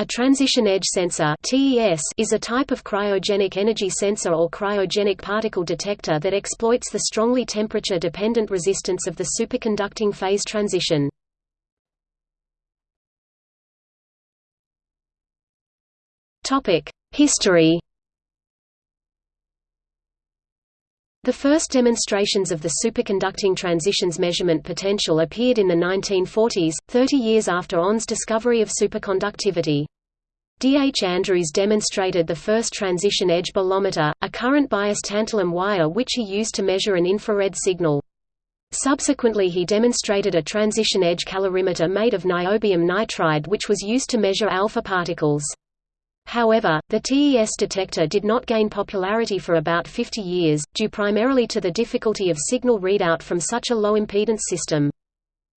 A transition edge sensor is a type of cryogenic energy sensor or cryogenic particle detector that exploits the strongly temperature-dependent resistance of the superconducting phase transition. History. The first demonstrations of the superconducting transitions measurement potential appeared in the 1940s, 30 years after Onnes's discovery of superconductivity. D. H. Andrews demonstrated the first transition edge bolometer, a current-biased tantalum wire which he used to measure an infrared signal. Subsequently he demonstrated a transition edge calorimeter made of niobium nitride which was used to measure alpha particles. However, the TES detector did not gain popularity for about 50 years, due primarily to the difficulty of signal readout from such a low-impedance system.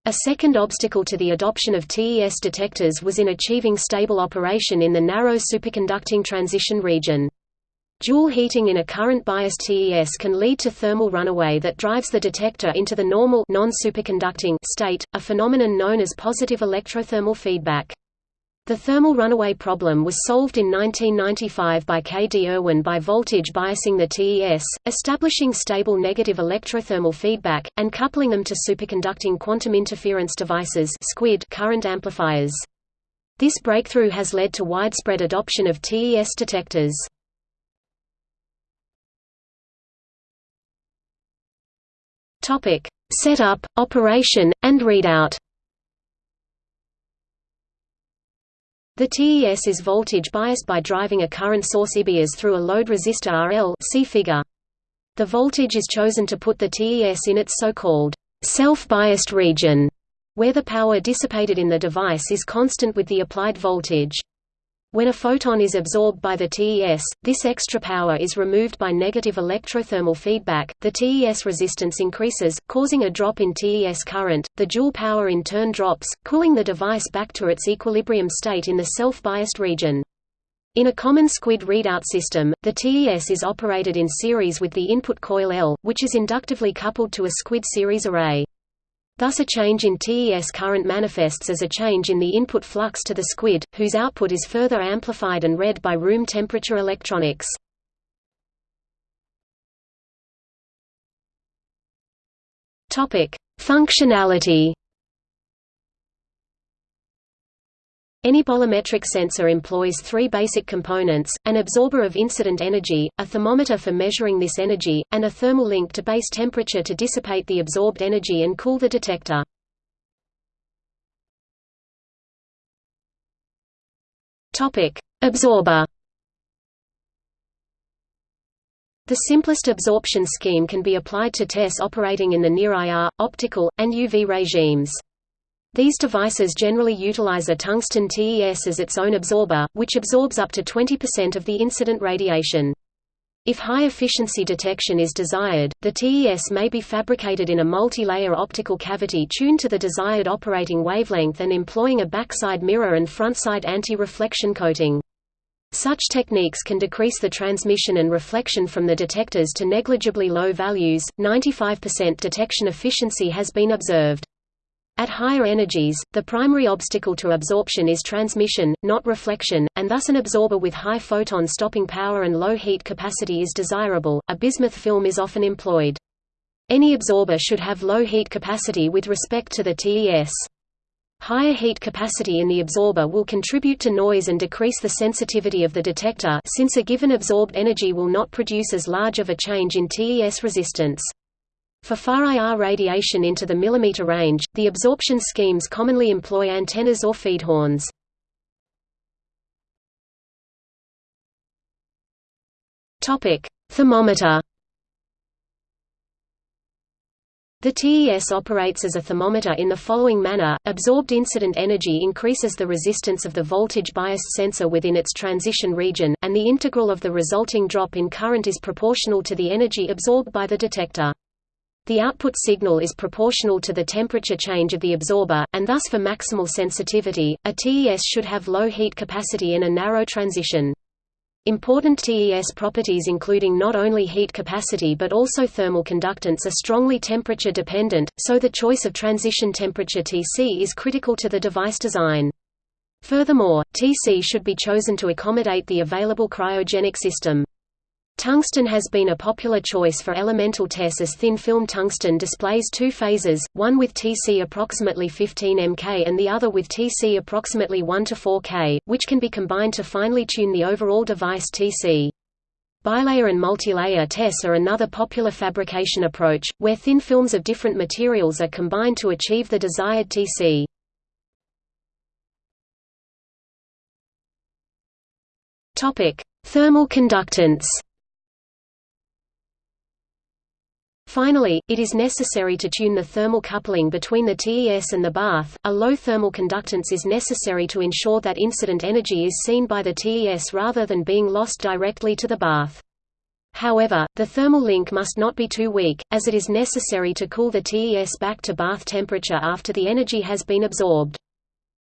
A second obstacle to the adoption of TES detectors was in achieving stable operation in the narrow superconducting transition region. Joule heating in a current-biased TES can lead to thermal runaway that drives the detector into the normal non-superconducting state, a phenomenon known as positive electrothermal feedback. The thermal runaway problem was solved in 1995 by K. D. Irwin by voltage biasing the TES, establishing stable negative electrothermal feedback, and coupling them to superconducting quantum interference devices current amplifiers. This breakthrough has led to widespread adoption of TES detectors. Setup, operation, and readout The TES is voltage biased by driving a current source IBIAS through a load resistor RL see figure. The voltage is chosen to put the TES in its so-called self-biased region, where the power dissipated in the device is constant with the applied voltage. When a photon is absorbed by the TES, this extra power is removed by negative electrothermal feedback, the TES resistance increases, causing a drop in TES current, the Joule power in turn drops, cooling the device back to its equilibrium state in the self-biased region. In a common SQUID readout system, the TES is operated in series with the input coil L, which is inductively coupled to a SQUID series array. Thus a change in TES current manifests as a change in the input flux to the SQUID, whose output is further amplified and read by room temperature electronics. Functionality Any bolometric sensor employs three basic components, an absorber of incident energy, a thermometer for measuring this energy, and a thermal link to base temperature to dissipate the absorbed energy and cool the detector. Absorber The simplest absorption scheme can be applied to TES operating in the near-IR, optical, and UV regimes. These devices generally utilize a tungsten TES as its own absorber, which absorbs up to 20% of the incident radiation. If high-efficiency detection is desired, the TES may be fabricated in a multi-layer optical cavity tuned to the desired operating wavelength and employing a backside mirror and frontside anti-reflection coating. Such techniques can decrease the transmission and reflection from the detectors to negligibly low values. 95% detection efficiency has been observed. At higher energies, the primary obstacle to absorption is transmission, not reflection, and thus an absorber with high photon stopping power and low heat capacity is desirable. A bismuth film is often employed. Any absorber should have low heat capacity with respect to the TES. Higher heat capacity in the absorber will contribute to noise and decrease the sensitivity of the detector since a given absorbed energy will not produce as large of a change in TES resistance. For far IR radiation into the millimeter range, the absorption schemes commonly employ antennas or feed horns. Topic: Thermometer. The TES operates as a thermometer in the following manner, absorbed incident energy increases the resistance of the voltage-biased sensor within its transition region, and the integral of the resulting drop in current is proportional to the energy absorbed by the detector. The output signal is proportional to the temperature change of the absorber, and thus for maximal sensitivity, a TES should have low heat capacity and a narrow transition. Important TES properties including not only heat capacity but also thermal conductance are strongly temperature dependent, so the choice of transition temperature Tc is critical to the device design. Furthermore, TC should be chosen to accommodate the available cryogenic system. Tungsten has been a popular choice for elemental TESs as thin-film tungsten displays two phases, one with Tc approximately 15 mK and the other with Tc approximately 1 to 4 K, which can be combined to finely tune the overall device Tc. Bilayer and multilayer TESs are another popular fabrication approach, where thin films of different materials are combined to achieve the desired Tc. Thermal conductance Finally, it is necessary to tune the thermal coupling between the TES and the bath. A low thermal conductance is necessary to ensure that incident energy is seen by the TES rather than being lost directly to the bath. However, the thermal link must not be too weak, as it is necessary to cool the TES back to bath temperature after the energy has been absorbed.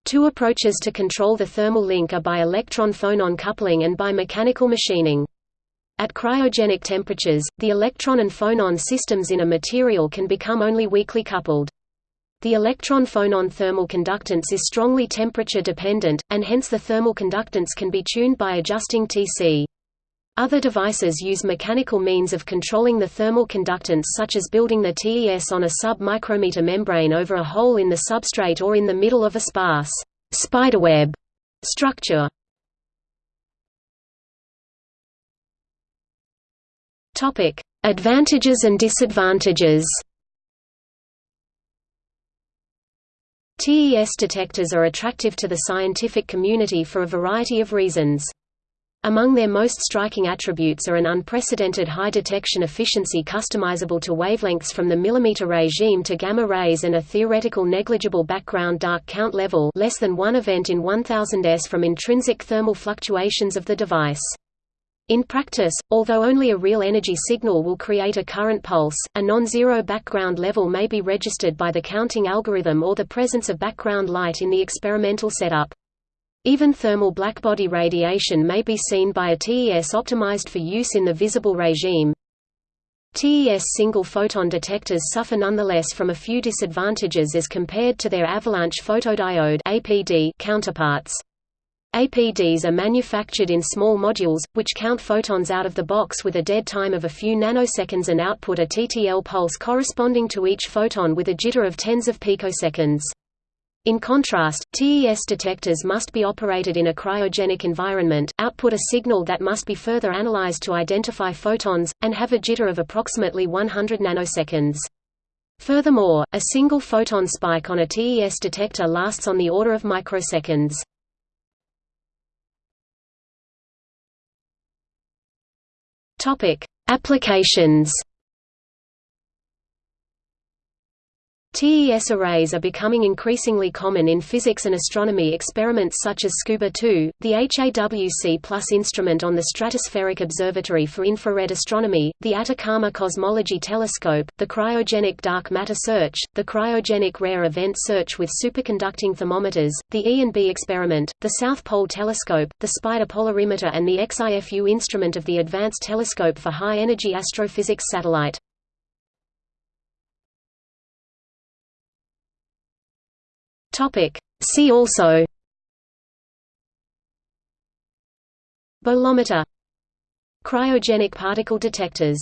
Two approaches to control the thermal link are by electron-phonon coupling and by mechanical machining. At cryogenic temperatures, the electron and phonon systems in a material can become only weakly coupled. The electron-phonon thermal conductance is strongly temperature dependent, and hence the thermal conductance can be tuned by adjusting Tc. Other devices use mechanical means of controlling the thermal conductance such as building the TES on a sub-micrometer membrane over a hole in the substrate or in the middle of a sparse spiderweb structure. Topic: Advantages and disadvantages. TES detectors are attractive to the scientific community for a variety of reasons. Among their most striking attributes are an unprecedented high detection efficiency customizable to wavelengths from the millimeter regime to gamma rays and a theoretical negligible background dark count level less than one event in 1000 s from intrinsic thermal fluctuations of the device. In practice, although only a real energy signal will create a current pulse, a non-zero background level may be registered by the counting algorithm or the presence of background light in the experimental setup. Even thermal blackbody radiation may be seen by a TES optimized for use in the visible regime. TES single-photon detectors suffer nonetheless from a few disadvantages as compared to their avalanche photodiode counterparts. APDs are manufactured in small modules, which count photons out of the box with a dead time of a few nanoseconds and output a TTL pulse corresponding to each photon with a jitter of tens of picoseconds. In contrast, TES detectors must be operated in a cryogenic environment, output a signal that must be further analyzed to identify photons, and have a jitter of approximately 100 nanoseconds. Furthermore, a single photon spike on a TES detector lasts on the order of microseconds. Topic: Applications. TES arrays are becoming increasingly common in physics and astronomy experiments such as SCUBA-2, the HAWC Plus instrument on the Stratospheric Observatory for Infrared Astronomy, the Atacama Cosmology Telescope, the Cryogenic Dark Matter Search, the Cryogenic Rare Event Search with superconducting thermometers, the E&B experiment, the South Pole Telescope, the SPIDER Polarimeter and the X-IFU instrument of the Advanced Telescope for High-Energy Astrophysics Satellite. Topic. See also. Bolometer. Cryogenic particle detectors